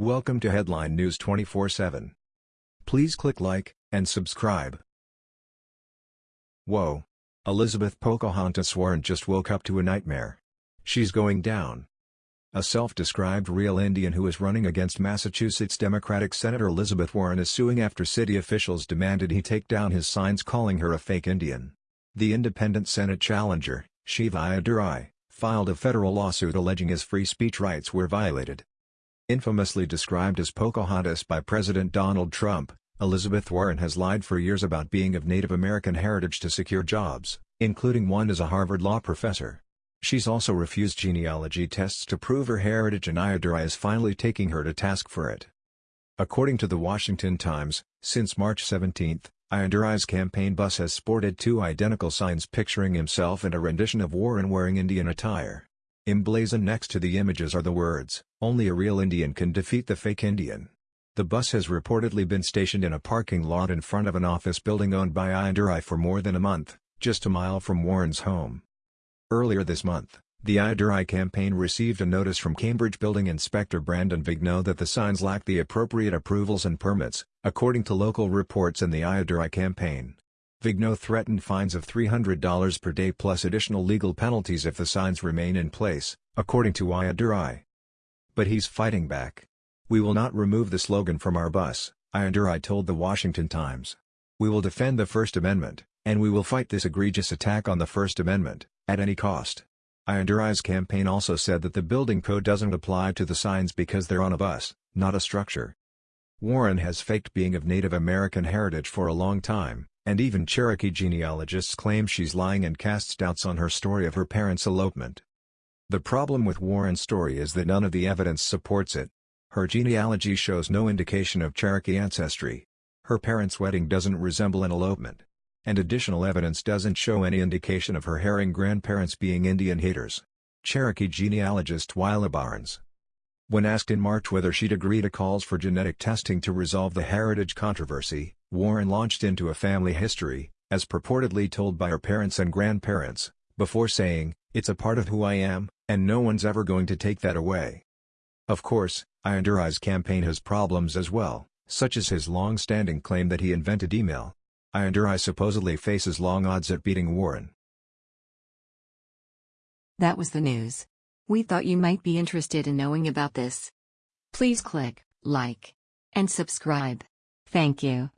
Welcome to Headline News 24/7. Please click like and subscribe. Whoa. Elizabeth Pocahontas Warren just woke up to a nightmare. She's going down. A self-described real Indian who is running against Massachusetts Democratic Senator Elizabeth Warren is suing after city officials demanded he take down his signs calling her a fake Indian. The independent Senate challenger, Shiva Ayyadurai, filed a federal lawsuit alleging his free speech rights were violated. Infamously described as Pocahontas by President Donald Trump, Elizabeth Warren has lied for years about being of Native American heritage to secure jobs, including one as a Harvard law professor. She's also refused genealogy tests to prove her heritage and Ayyadurai is finally taking her to task for it. According to the Washington Times, since March 17, Ayyadurai's campaign bus has sported two identical signs picturing himself and a rendition of Warren wearing Indian attire. Emblazoned next to the images are the words, only a real Indian can defeat the fake Indian. The bus has reportedly been stationed in a parking lot in front of an office building owned by Ayyadurai for more than a month, just a mile from Warren's home. Earlier this month, the Ayyadurai campaign received a notice from Cambridge Building Inspector Brandon Vigneault that the signs lack the appropriate approvals and permits, according to local reports in the Ayyadurai campaign. Vigneault threatened fines of $300 per day plus additional legal penalties if the signs remain in place, according to Ayyadurai. But he's fighting back. We will not remove the slogan from our bus, Ayyadurai told the Washington Times. We will defend the First Amendment, and we will fight this egregious attack on the First Amendment, at any cost. Ayyadurai's campaign also said that the building code doesn't apply to the signs because they're on a bus, not a structure. Warren has faked being of Native American heritage for a long time, and even Cherokee genealogists claim she's lying and casts doubts on her story of her parents' elopement. The problem with Warren's story is that none of the evidence supports it. Her genealogy shows no indication of Cherokee ancestry. Her parents' wedding doesn't resemble an elopement. And additional evidence doesn't show any indication of her herring grandparents being Indian haters. Cherokee genealogist Twila Barnes. When asked in March whether she'd agree to calls for genetic testing to resolve the heritage controversy, Warren launched into a family history, as purportedly told by her parents and grandparents, before saying, it's a part of who I am, and no one's ever going to take that away. Of course, Ayyadurai's campaign has problems as well, such as his long-standing claim that he invented email. Ayyadurai supposedly faces long odds at beating Warren. That was the news. We thought you might be interested in knowing about this. Please click like and subscribe. Thank you.